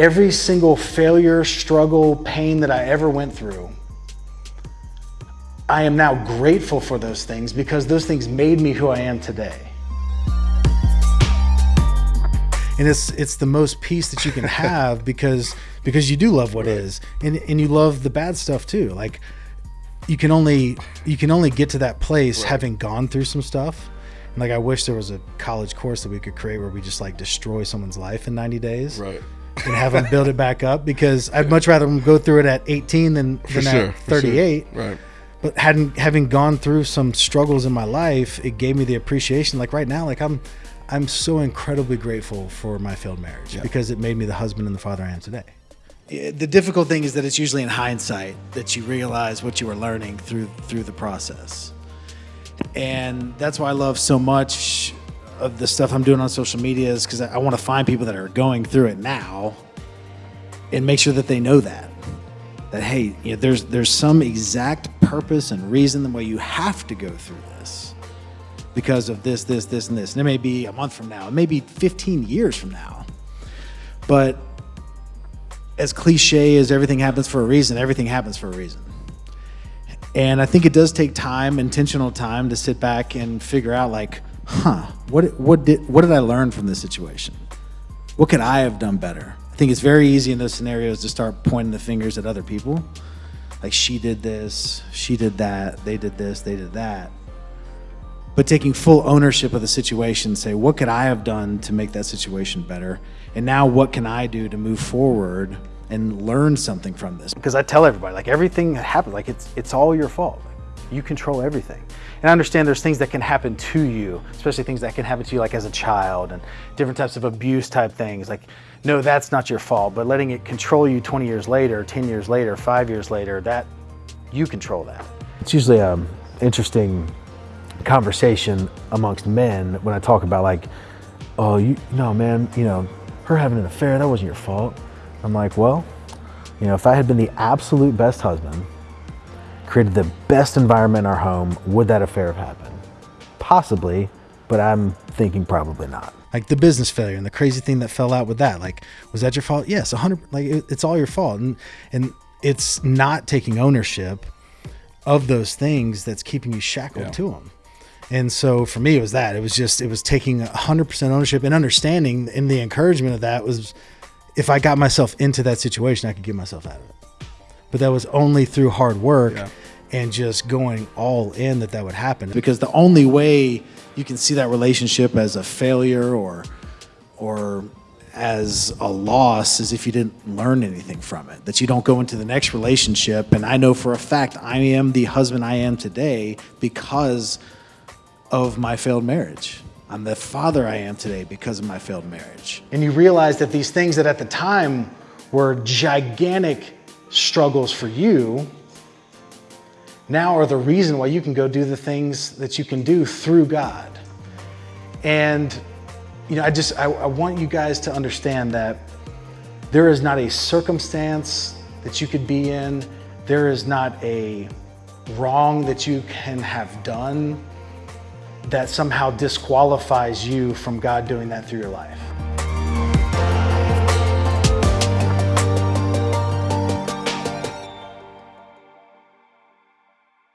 every single failure, struggle, pain that I ever went through, I am now grateful for those things because those things made me who I am today. And it's it's the most peace that you can have because because you do love what is and and you love the bad stuff too. Like you can only you can only get to that place right. having gone through some stuff. And like I wish there was a college course that we could create where we just like destroy someone's life in 90 days. Right and have them build it back up because I'd much rather them go through it at 18 than, than sure, at 38. Sure. Right but hadn't having gone through some struggles in my life, it gave me the appreciation. Like right now, like I'm I'm so incredibly grateful for my failed marriage yeah. because it made me the husband and the father I am today. The difficult thing is that it's usually in hindsight that you realize what you were learning through through the process. And that's why I love so much of the stuff I'm doing on social media is because I, I want to find people that are going through it now and make sure that they know that that hey, you know, there's there's some exact purpose and reason why you have to go through this because of this, this, this, and this. And it may be a month from now, it may be 15 years from now. But as cliche as everything happens for a reason, everything happens for a reason. And I think it does take time, intentional time, to sit back and figure out, like, huh, what what did what did I learn from this situation? What could I have done better? I think it's very easy in those scenarios to start pointing the fingers at other people. Like she did this, she did that, they did this, they did that. But taking full ownership of the situation, say, what could I have done to make that situation better? And now what can I do to move forward and learn something from this? Because I tell everybody, like everything that happens, like it's it's all your fault. You control everything. And I understand there's things that can happen to you, especially things that can happen to you like as a child and different types of abuse type things. Like no, that's not your fault, but letting it control you 20 years later, 10 years later, five years later, that you control that. It's usually an interesting conversation amongst men when I talk about like, oh, you no, man, you know, her having an affair, that wasn't your fault. I'm like, well, you know, if I had been the absolute best husband, created the best environment in our home, would that affair have happened? Possibly, but I'm thinking probably not. Like the business failure and the crazy thing that fell out with that like was that your fault? Yes 100 like it, it's all your fault and and it's not taking ownership of those things that's keeping you shackled yeah. to them and so for me it was that. It was just it was taking 100% ownership and understanding and the encouragement of that was if i got myself into that situation i could get myself out of it but that was only through hard work yeah. and just going all in that that would happen. Because the only way you can see that relationship as a failure or or as a loss is if you didn't learn anything from it that you don't go into the next relationship. And i know for a fact i am the husband i am today because of my failed marriage. I'm the father i am today because of my failed marriage. And you realize that these things that at the time were gigantic struggles for you now are the reason why you can go do the things that you can do through God. And, you know, I just, I, I, want you guys to understand that there is not a circumstance that you could be in, there is not a wrong that you can have done that somehow disqualifies you from God doing that through your life.